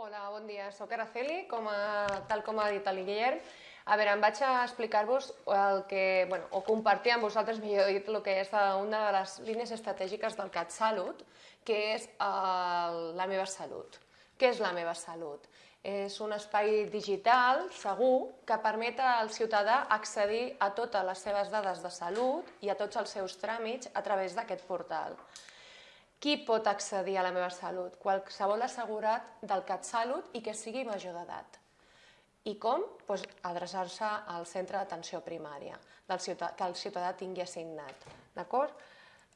Hola, bon dia. Soc Araceli, com a, tal com ha dit el Guillem. A veure, em vaig a explicar-vos el que, bueno, o compartir amb vosaltres, millor dit, el que és una de les línies estratègiques del CatSalut, que és el, la meva salut. Què és la meva salut? És un espai digital segur que permet al ciutadà accedir a totes les seves dades de salut i a tots els seus tràmits a través d'aquest portal. Qui pot accedir a la meva salut? Qualsevol assegurat del CatSalut i que sigui major d'edat. I com? Pues, Adreçar-se al centre d'atenció primària, del ciutadà, que el ciutadà tingui assignat. D'acord?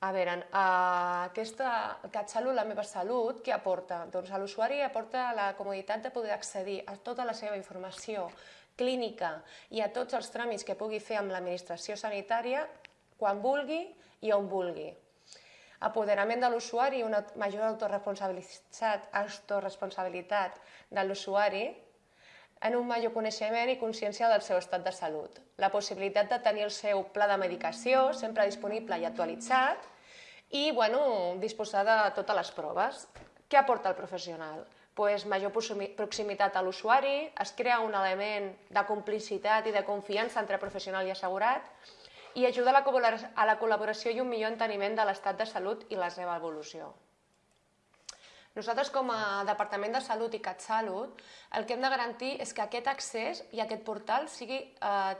A veure, aquesta CatSalut, la meva salut, què aporta? Doncs a l'usuari aporta la comoditat de poder accedir a tota la seva informació clínica i a tots els tràmits que pugui fer amb l'administració sanitària quan vulgui i on vulgui apoderament de l'usuari i una major autoresponsabilitat, autoresponsabilitat de l'usuari en un major coneixement i consciència del seu estat de salut. La possibilitat de tenir el seu pla de medicació sempre disponible i actualitzat i bueno, disposar de totes les proves. Què aporta el professional? Pues major proximitat a l'usuari, es crea un element de complicitat i de confiança entre professional i assegurat, i ajuda a la, col·laboració i un millor enteniment de l'estat de salut i la seva evolució. Nosaltres, com a Departament de Salut i CatSalut, el que hem de garantir és que aquest accés i aquest portal sigui, eh,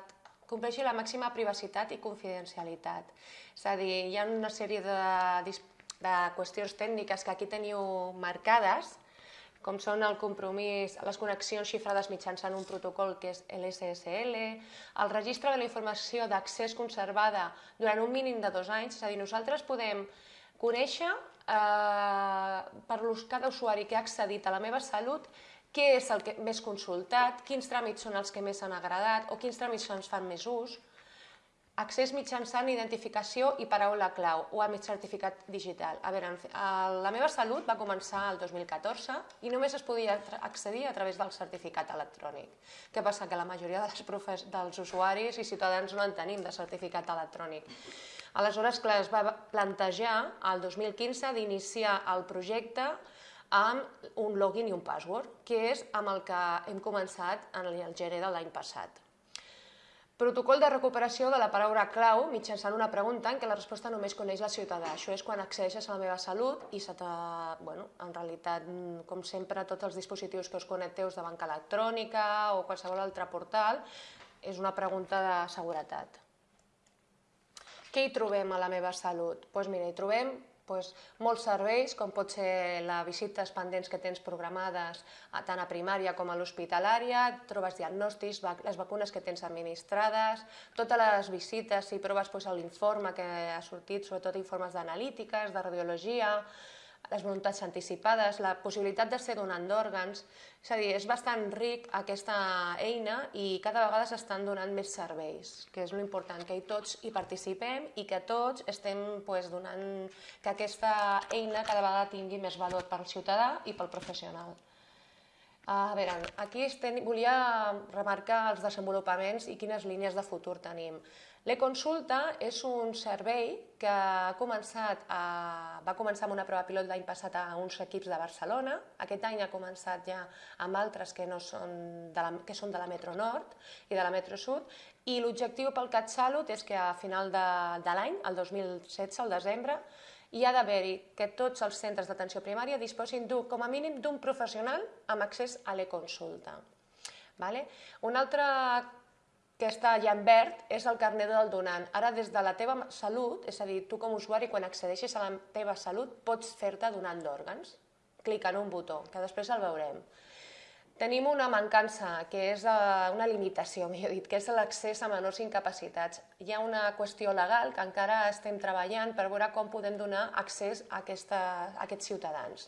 compleixi la màxima privacitat i confidencialitat. És a dir, hi ha una sèrie de, de qüestions tècniques que aquí teniu marcades, com són el compromís, les connexions xifrades mitjançant un protocol que és l'SSL, el registre de la informació d'accés conservada durant un mínim de dos anys, és a dir, nosaltres podem conèixer eh, per cada usuari que ha accedit a la meva salut què és el que més consultat, quins tràmits són els que més han agradat o quins tràmits ens fan més ús, Accés mitjançant identificació i paraula clau o amb certificat digital. A veure, la meva salut va començar el 2014 i només es podia accedir a través del certificat electrònic. Què passa? Que la majoria dels, profes, dels usuaris i ciutadans no en tenim de certificat electrònic. Aleshores, clar, es va plantejar el 2015 d'iniciar el projecte amb un login i un password, que és amb el que hem començat en el gener de l'any passat. Protocol de recuperació de la paraula clau mitjançant una pregunta en què la resposta només coneix la ciutadà. Això és quan accedeixes a la meva salut i se bueno, en realitat, com sempre, tots els dispositius que us connecteu de banca electrònica o qualsevol altre portal, és una pregunta de seguretat. Què hi trobem a la meva salut? Doncs pues mira, hi trobem doncs, molts serveis, com pot ser les visites pendents que tens programades tant a primària com a l'hospitalària, trobes diagnòstics, les vacunes que tens administrades, totes les visites i proves doncs, l'informe que ha sortit, sobretot informes d'analítiques, de radiologia, les voluntats anticipades, la possibilitat de ser donant d'òrgans, és a dir, és bastant ric aquesta eina i cada vegada s'estan donant més serveis, que és l'important, que tots hi participem i que tots estem pues, donant que aquesta eina cada vegada tingui més valor pel ciutadà i pel professional. A veure, aquí volia remarcar els desenvolupaments i quines línies de futur tenim. L'e-consulta és un servei que ha començat a, va començar amb una prova pilot l'any passat a uns equips de Barcelona. Aquest any ha començat ja amb altres que, no són, de la, que són de la Metro Nord i de la Metro Sud. I l'objectiu pel CatSalut és que a final de, de l'any, el 2016, al desembre, hi ha d'haver-hi que tots els centres d'atenció primària disposin com a mínim d'un professional amb accés a l'e-consulta. Vale? Un altre que està allà en verd és el carnet del donant. Ara, des de la teva salut, és a dir, tu com a usuari, quan accedeixis a la teva salut, pots fer-te donant d'òrgans. Clica en un botó, que després el veurem. Tenim una mancança, que és eh, una limitació, millor dit, que és l'accés a menors incapacitats. Hi ha una qüestió legal que encara estem treballant per veure com podem donar accés a, aquesta, a aquests ciutadans.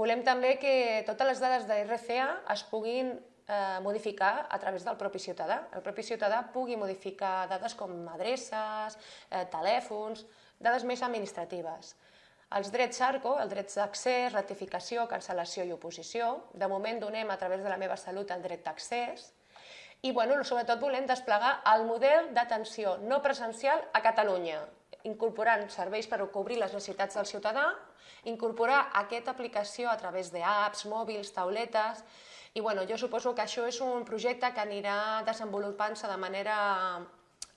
Volem també que totes les dades de RCA es puguin eh, modificar a través del propi ciutadà. El propi ciutadà pugui modificar dades com adreces, eh, telèfons, dades més administratives. Els drets ARCO, el dret d'accés, ratificació, cancel·lació i oposició, de moment donem a través de la meva salut el dret d'accés, i bueno, sobretot volem desplegar el model d'atenció no presencial a Catalunya. incorporant serveis per cobrir les necessitats del ciutadà, incorporar aquesta aplicació a través d'apps, mòbils, tauletes, i bueno, jo suposo que això és un projecte que anirà desenvolupant-se de manera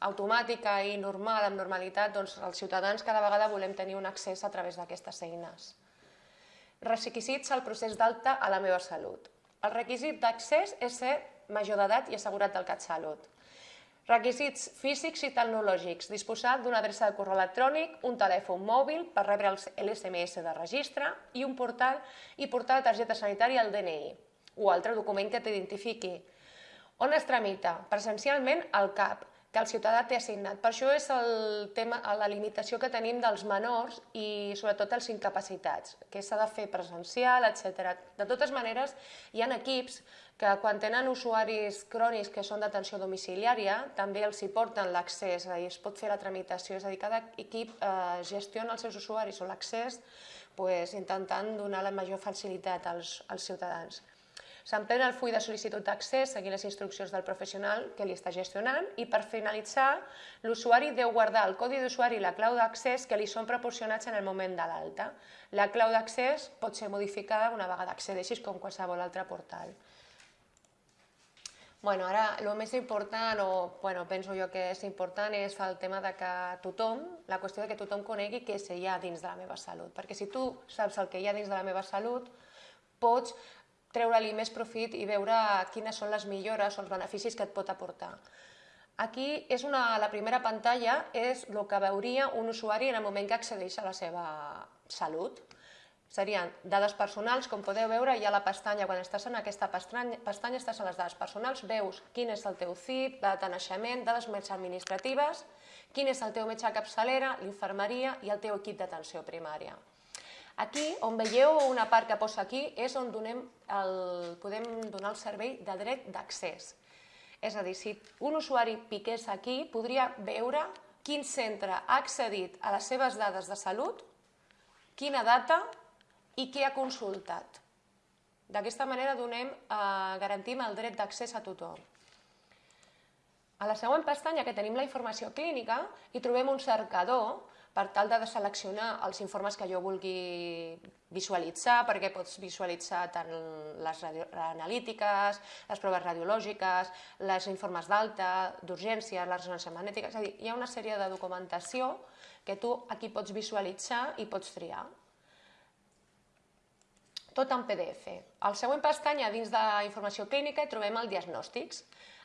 automàtica i normal, amb normalitat, doncs els ciutadans cada vegada volem tenir un accés a través d'aquestes eines. Requisits al procés d'alta a la meva salut. El requisit d'accés és ser major d'edat i assegurat del CatSalut. Requisits físics i tecnològics. Disposar d'una adreça de correu electrònic, un telèfon mòbil per rebre l'SMS de registre i un portal i portar la targeta sanitària al DNI o altre document que t'identifiqui. On es tramita? Presencialment al CAP que el ciutadà té assignat. Per això és el tema, la limitació que tenim dels menors i sobretot els incapacitats, que s'ha de fer presencial, etc. De totes maneres, hi ha equips que quan tenen usuaris crònics que són d'atenció domiciliària, també els hi porten l'accés, és a dir, es pot fer la tramitació, és a dir, cada equip eh, gestiona els seus usuaris o l'accés pues, intentant donar la major facilitat als, als ciutadans. S'emplena el full de sol·licitud d'accés seguint les instruccions del professional que li està gestionant i per finalitzar l'usuari deu guardar el codi d'usuari i la clau d'accés que li són proporcionats en el moment de l'alta. La clau d'accés pot ser modificada una vegada accedeixis com qualsevol altre portal. Bueno, ara, el més important, o bueno, penso jo que és important, és el tema de que tothom, la qüestió de que tothom conegui què hi ha dins de la meva salut. Perquè si tu saps el que hi ha dins de la meva salut, pots treure-li més profit i veure quines són les millores o els beneficis que et pot aportar. Aquí és una, la primera pantalla és el que veuria un usuari en el moment que accedeix a la seva salut. Serien dades personals, com podeu veure, hi ha la pestanya, quan estàs en aquesta pestanya, pestanya estàs en les dades personals, veus quin és el teu CIP, data de naixement, dades més administratives, quin és el teu metge capçalera, l'infermeria i el teu equip d'atenció primària. Aquí, on veieu una part que posa aquí, és on donem el, podem donar el servei de dret d'accés. És a dir, si un usuari piqués aquí, podria veure quin centre ha accedit a les seves dades de salut, quina data i què ha consultat. D'aquesta manera donem, eh, garantim el dret d'accés a tothom. A la següent pestanya que tenim la informació clínica hi trobem un cercador per tal de seleccionar els informes que jo vulgui visualitzar, perquè pots visualitzar tant les analítiques, les proves radiològiques, les informes d'alta, d'urgència, la ressonància magnètica, és a dir, hi ha una sèrie de documentació que tu aquí pots visualitzar i pots triar. Tot en PDF. Al següent pestanya, dins de informació clínica, hi trobem el diagnòstics.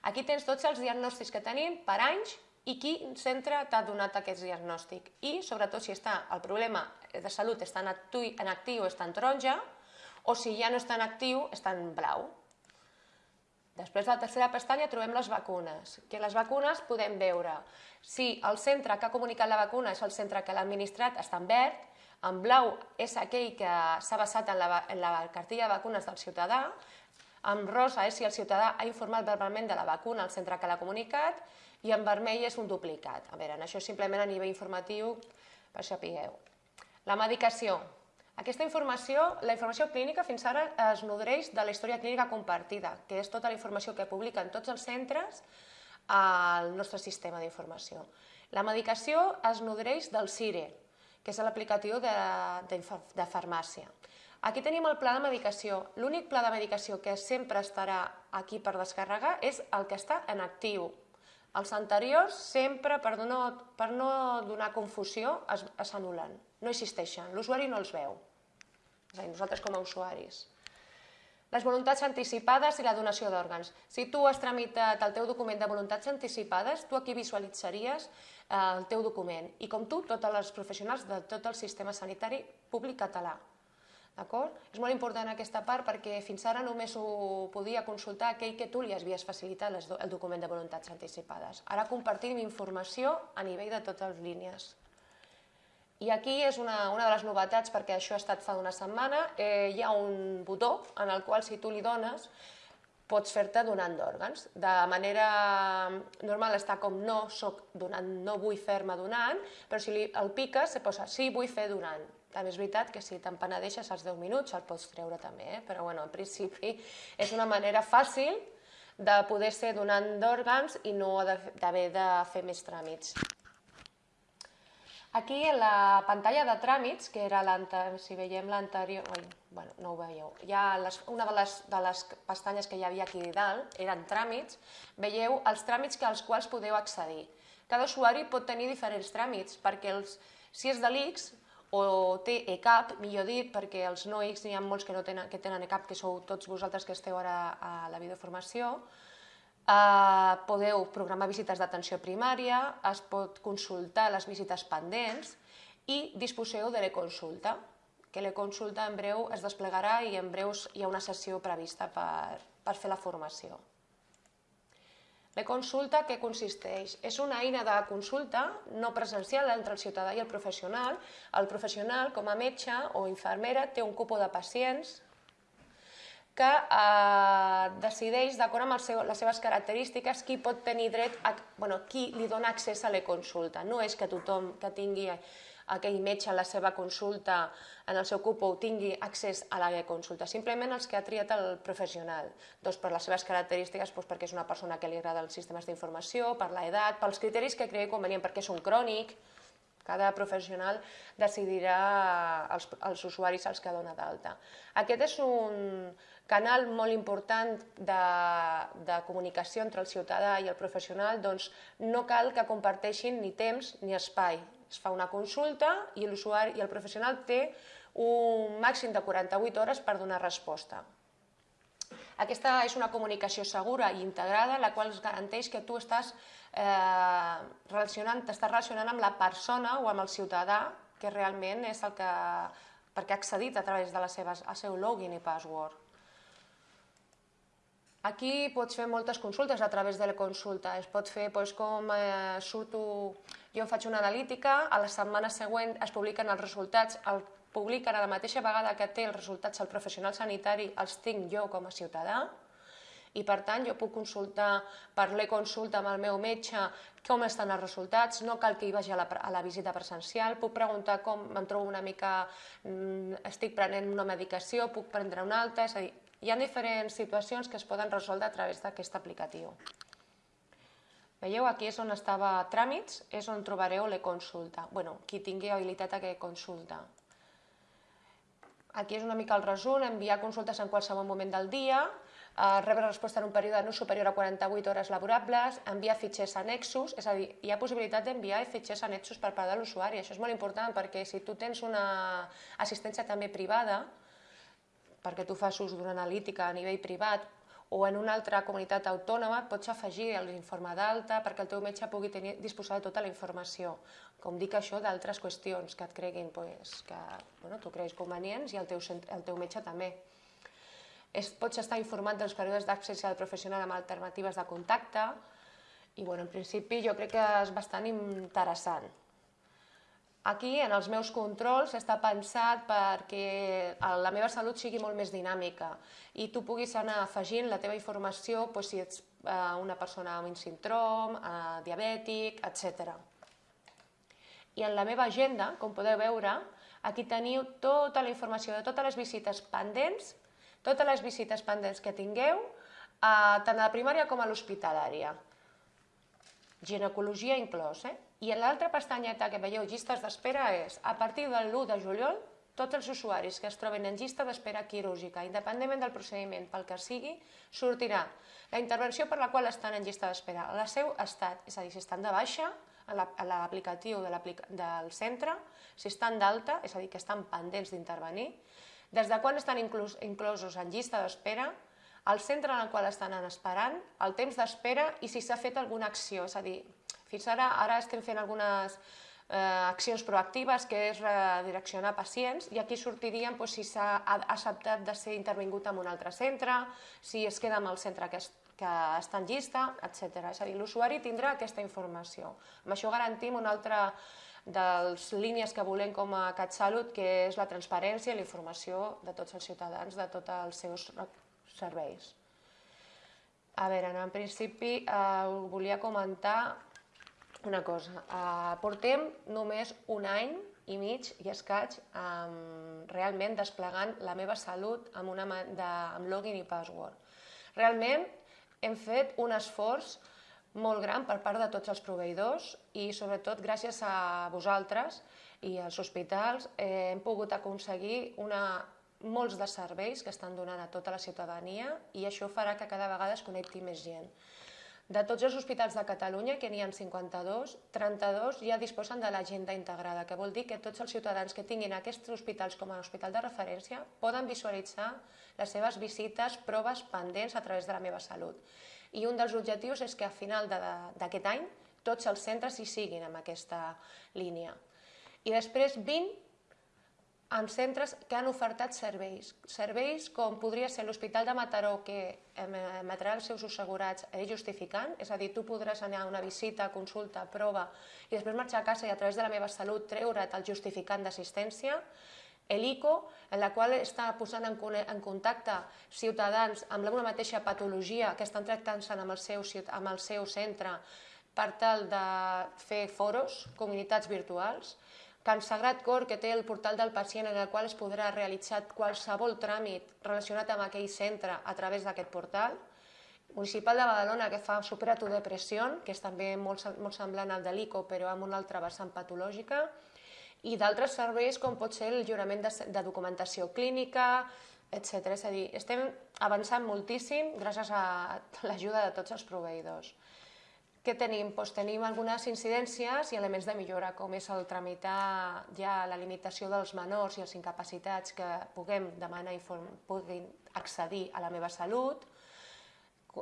Aquí tens tots els diagnòstics que tenim per anys i quin centre t'ha donat aquest diagnòstic i sobretot si està el problema de salut està en actiu, en actiu està en taronja o si ja no està en actiu està en blau. Després de la tercera pestanya trobem les vacunes, que les vacunes podem veure si el centre que ha comunicat la vacuna és el centre que l'ha administrat està en verd, en blau és aquell que s'ha basat en la, en la cartilla de vacunes del ciutadà, en rosa és si el ciutadà ha informat verbalment de la vacuna al centre que l'ha comunicat i en vermell és un duplicat. A veure, això simplement a nivell informatiu per sapigueu. La medicació. Aquesta informació, la informació clínica fins ara es nodreix de la història clínica compartida, que és tota la informació que publiquen tots els centres al nostre sistema d'informació. La medicació es nodreix del CIRE, que és l'aplicatiu de, de, de farmàcia. Aquí tenim el pla de medicació. L'únic pla de medicació que sempre estarà aquí per descarregar és el que està en actiu, els anteriors sempre, per no, per no donar confusió, s'anulen, no existeixen, l'usuari no els veu, és a dir, nosaltres com a usuaris. Les voluntats anticipades i la donació d'òrgans. Si tu has tramitat el teu document de voluntats anticipades, tu aquí visualitzaries eh, el teu document. I com tu, tots els professionals de tot el sistema sanitari públic català. D'acord? És molt important aquesta part perquè fins ara només ho podia consultar aquell que tu li havies facilitat el document de voluntats anticipades. Ara compartim informació a nivell de totes les línies. I aquí és una, una de les novetats, perquè això ha estat fa una setmana, eh, hi ha un botó en el qual si tu li dones pots fer-te donant d'òrgans. De manera normal està com no soc donant, no vull fer-me donant, però si li, el piques se posa sí, vull fer donant. També és veritat que si te'n penedeixes als 10 minuts el pots treure també, eh? però bueno, en principi és una manera fàcil de poder ser donant d'òrgans i no d'haver de fer més tràmits. Aquí en la pantalla de tràmits, que era si veiem l'anterior, bueno, no ho veieu, ha les, una de les, de les pestanyes que hi havia aquí dalt eren tràmits, veieu els tràmits que als quals podeu accedir. Cada usuari pot tenir diferents tràmits, perquè els, si és de l'ICS o té ECAP, millor dit, perquè els no ICS n'hi ha molts que, no tenen, que tenen ECAP, que sou tots vosaltres que esteu ara a la videoformació, Uh, podeu programar visites d'atenció primària, es pot consultar les visites pendents i disposeu de l'e-consulta, que l'e-consulta en breu es desplegarà i en breus hi ha una sessió prevista per, per fer la formació. L'e-consulta què consisteix? És una eina de consulta no presencial entre el ciutadà i el professional. El professional, com a metge o infermera, té un cupo de pacients que eh, decideix, d'acord amb seu, les seves característiques, qui pot tenir dret, a, bueno, qui li dona accés a la consulta. No és que tothom que tingui aquell metge a la seva consulta en el seu cupo tingui accés a la consulta, simplement els que ha triat el professional, doncs per les seves característiques, doncs perquè és una persona que li agrada els sistemes d'informació, per l'edat, pels criteris que cregui convenient, perquè és un crònic, cada professional decidirà els, els usuaris als que dona d'alta. Aquest és un canal molt important de, de comunicació entre el ciutadà i el professional, doncs no cal que comparteixin ni temps ni espai. Es fa una consulta i l'usuari i el professional té un màxim de 48 hores per donar resposta. Aquesta és una comunicació segura i integrada, la qual garanteix que tu estàs eh, relacionant, t'estàs relacionant amb la persona o amb el ciutadà que realment és el que, perquè ha accedit a través de les seves, el seu login i password. Aquí pots fer moltes consultes a través de la consulta. Es pot fer doncs, com eh, surto, jo faig una analítica, a la setmana següent es publiquen els resultats, el publiquen a la mateixa vegada que té els resultats el professional sanitari, els tinc jo com a ciutadà, i per tant jo puc consultar per l'e-consulta amb el meu metge com estan els resultats, no cal que hi vagi a la, a la visita presencial, puc preguntar com em trobo una mica, mm, estic prenent una medicació, puc prendre una altra, és a dir, hi ha diferents situacions que es poden resoldre a través d'aquest aplicatiu. Veieu, aquí és on estava tràmits, és on trobareu l'e-consulta. bueno, qui tingui habilitat a que consulta. Aquí és una mica el resum, enviar consultes en qualsevol moment del dia, eh, rebre resposta en un període no superior a 48 hores laborables, enviar fitxers annexos, és a dir, hi ha possibilitat d'enviar fitxers annexos per part de l'usuari. Això és molt important perquè si tu tens una assistència també privada, perquè tu fas ús d'una analítica a nivell privat, o en una altra comunitat autònoma pots afegir l'informe d'alta perquè el teu metge pugui tenir, disposar de tota la informació. Com dic això d'altres qüestions que et creguin, pues, que bueno, tu creguis convenients i el teu, el teu metge també. Es, pots estar informat dels períodes d'accés al professional amb alternatives de contacte i bueno, en principi jo crec que és bastant interessant. Aquí, en els meus controls, està pensat perquè la meva salut sigui molt més dinàmica i tu puguis anar afegint la teva informació doncs, si ets eh, una persona amb un síndrom, eh, diabètic, etc. I en la meva agenda, com podeu veure, aquí teniu tota la informació de totes les visites pendents totes les visites pendents que tingueu, eh, tant a la primària com a l'hospitalària. Ginecologia inclòs. Eh? I en l'altra pestanyeta que veieu llistes d'espera és, a partir del 1 de juliol, tots els usuaris que es troben en llista d'espera quirúrgica, independentment del procediment pel que sigui, sortirà la intervenció per la qual estan en llista d'espera, el seu estat, és a dir, si estan de baixa, a l'aplicatiu de del centre, si estan d'alta, és a dir, que estan pendents d'intervenir, des de quan estan inclosos en llista d'espera, el centre en el qual estan esperant, el temps d'espera i si s'ha fet alguna acció. És a dir, fins ara, ara estem fent algunes eh, accions proactives, que és redireccionar pacients, i aquí sortirien doncs, si s'ha acceptat de ser intervingut en un altre centre, si es queda amb el centre que, es, que està en llista, etc. És a dir, l'usuari tindrà aquesta informació. Amb això garantim una altra de les línies que volem com a CatSalut, que és la transparència i la informació de tots els ciutadans de tots els seus serveis. A veure, en principi eh, volia comentar una cosa. Eh, portem només un any i mig i escaig eh, realment desplegant la meva salut amb, una, de, amb login i password. Realment hem fet un esforç molt gran per part de tots els proveïdors i sobretot gràcies a vosaltres i als hospitals eh, hem pogut aconseguir una, molts de serveis que estan donant a tota la ciutadania i això farà que cada vegada es connecti més gent. De tots els hospitals de Catalunya, que n'hi ha 52, 32 ja disposen de l'agenda integrada, que vol dir que tots els ciutadans que tinguin aquests hospitals com a hospital de referència poden visualitzar les seves visites, proves pendents a través de la meva salut. I un dels objectius és que a final d'aquest any tots els centres hi siguin amb aquesta línia. I després 20 en centres que han ofertat serveis. Serveis com podria ser l'Hospital de Mataró, que emetrà els seus assegurats eh, justificant, és a dir, tu podràs anar a una visita, consulta, prova, i després marxar a casa i a través de la meva salut treure't el justificant d'assistència, l'ICO, en la qual està posant en, en contacte ciutadans amb una mateixa patologia que estan tractant-se amb, el seu, amb el seu centre per tal de fer foros, comunitats virtuals, Can Sagrat Cor, que té el portal del pacient en el qual es podrà realitzar qualsevol tràmit relacionat amb aquell centre a través d'aquest portal. Municipal de Badalona, que fa Supera tu depressió, que és també molt, molt semblant al de l'ICO, però amb una altra vessant patològica, i d'altres serveis com pot ser el jurament de, de documentació clínica, etc. És a dir, estem avançant moltíssim gràcies a l'ajuda de tots els proveïdors. Què tenim? Doncs tenim algunes incidències i elements de millora, com és el tramitar ja la limitació dels menors i els incapacitats que puguem demanar i puguin accedir a la meva salut,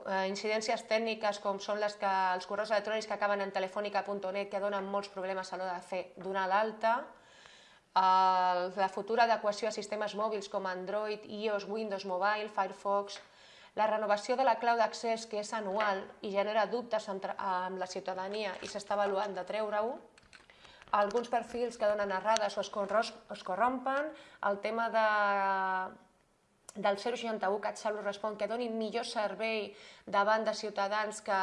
eh, incidències tècniques com són les que els correus electrònics que acaben en telefònica.net que donen molts problemes a l'hora de fer donar l'alta, la futura adequació a sistemes mòbils com Android, iOS, Windows Mobile, Firefox, la renovació de la clau d'accés, que és anual i genera dubtes amb la ciutadania i s'està avaluant de treure-ho, alguns perfils que donen errades o es corrompen, el tema de, del 061 CatSalut respon que doni millor servei davant de ciutadans que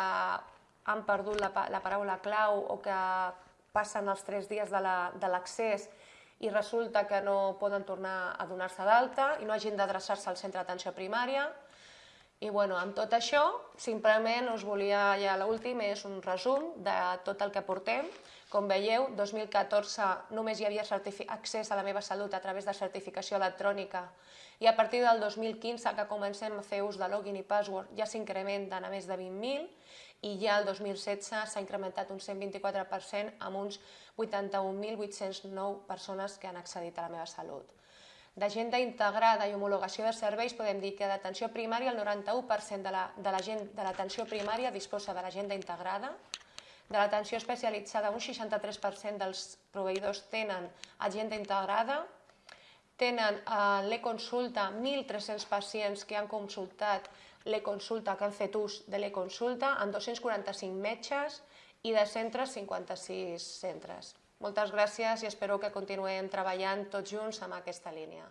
han perdut la, la paraula clau o que passen els tres dies de l'accés la, i resulta que no poden tornar a donar-se d'alta i no hagin d'adreçar-se al centre d'atenció primària. I bueno, amb tot això, simplement us volia, ja l'últim, és un resum de tot el que portem. Com veieu, 2014 només hi havia accés a la meva salut a través de certificació electrònica i a partir del 2015 que comencem a fer ús de login i password ja s'incrementen a més de 20.000 i ja el 2016 s'ha incrementat un 124% amb uns 81.809 persones que han accedit a la meva salut d'agenda integrada i homologació de serveis, podem dir que d'atenció primària el 91% de l'atenció la, de primària disposa de l'agenda integrada, de l'atenció especialitzada un 63% dels proveïdors tenen agenda integrada, tenen eh, l'e-consulta 1.300 pacients que han consultat l'e-consulta, que han fet ús de l'e-consulta, amb 245 metges i de centres 56 centres. Moltes gràcies i espero que continuem treballant tots junts amb aquesta línia.